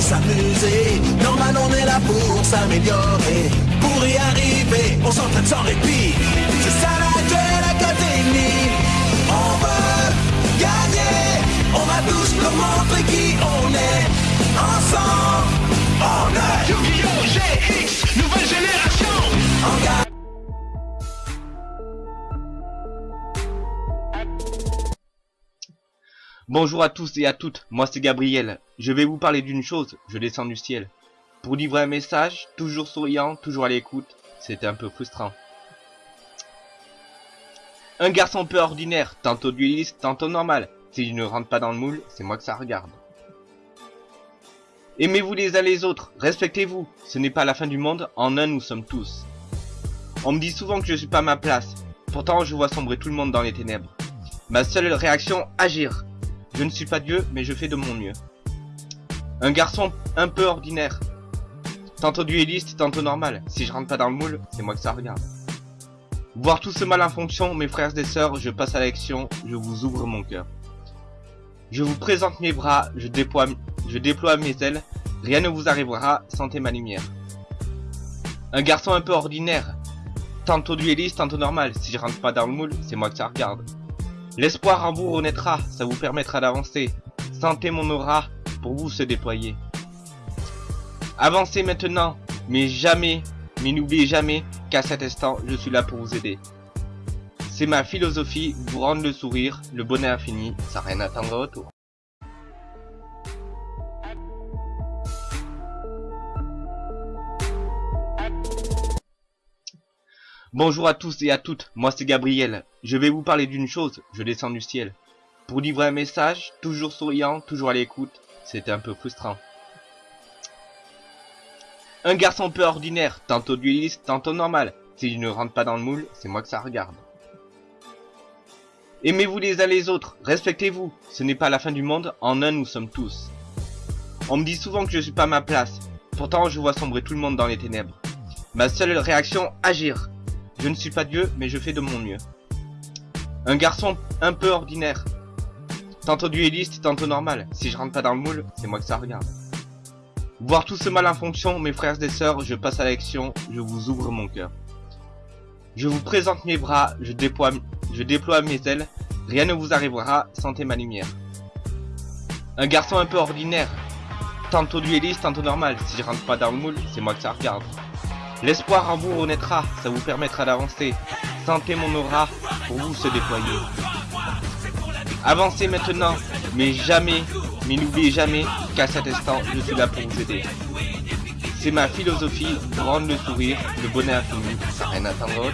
s'amuser. Normal, on est là pour s'améliorer. Pour y arriver, on s'entraîne sans répit. C'est ça la. Bonjour à tous et à toutes, moi c'est Gabriel. Je vais vous parler d'une chose, je descends du ciel. Pour livrer un message, toujours souriant, toujours à l'écoute, c'était un peu frustrant. Un garçon peu ordinaire, tantôt dueliste, tantôt normal. Si je ne rentre pas dans le moule, c'est moi que ça regarde. Aimez-vous les uns les autres, respectez-vous, ce n'est pas la fin du monde, en un nous sommes tous. On me dit souvent que je suis pas à ma place, pourtant je vois sombrer tout le monde dans les ténèbres. Ma seule réaction, agir. Je ne suis pas Dieu, mais je fais de mon mieux. Un garçon un peu ordinaire. Tantôt dueliste, tantôt normal. Si je rentre pas dans le moule, c'est moi que ça regarde. Voir tout ce mal en fonction, mes frères et sœurs, je passe à l'action, je vous ouvre mon cœur. Je vous présente mes bras, je déploie, mes ailes, rien ne vous arrivera, sentez ma lumière. Un garçon un peu ordinaire, tantôt dueliste, tantôt normal, si je rentre pas dans le moule, c'est moi que ça regarde. L'espoir en vous renaîtra, ça vous permettra d'avancer. Sentez mon aura pour vous se déployer. Avancez maintenant, mais jamais, mais n'oubliez jamais qu'à cet instant, je suis là pour vous aider. C'est ma philosophie, vous rendre le sourire, le bonheur infini, sans rien attendre au retour. Bonjour à tous et à toutes, moi c'est Gabriel. Je vais vous parler d'une chose, je descends du ciel. Pour livrer un message, toujours souriant, toujours à l'écoute, c'était un peu frustrant. Un garçon peu ordinaire, tantôt dueliste, tantôt normal. Si je ne rentre pas dans le moule, c'est moi que ça regarde. Aimez-vous les uns les autres, respectez-vous, ce n'est pas la fin du monde, en un nous sommes tous. On me dit souvent que je suis pas à ma place, pourtant je vois sombrer tout le monde dans les ténèbres. Ma seule réaction, agir. Je ne suis pas Dieu, mais je fais de mon mieux. Un garçon un peu ordinaire. Tantôt dueliste, tantôt normal. Si je rentre pas dans le moule, c'est moi que ça regarde. Voir tout ce mal en fonction, mes frères et sœurs, je passe à l'action, je vous ouvre mon cœur. Je vous présente mes bras, je déploie, mes ailes, rien ne vous arrivera, sentez ma lumière. Un garçon un peu ordinaire. Tantôt dueliste, tantôt normal. Si je rentre pas dans le moule, c'est moi que ça regarde. L'espoir en vous renaîtra, ça vous permettra d'avancer. Sentez mon aura pour vous se déployer. Avancez maintenant, mais jamais, mais n'oubliez jamais qu'à cet instant, je suis là pour vous aider. C'est ma philosophie, rendre le sourire, le bonheur infini, sans rien attendre.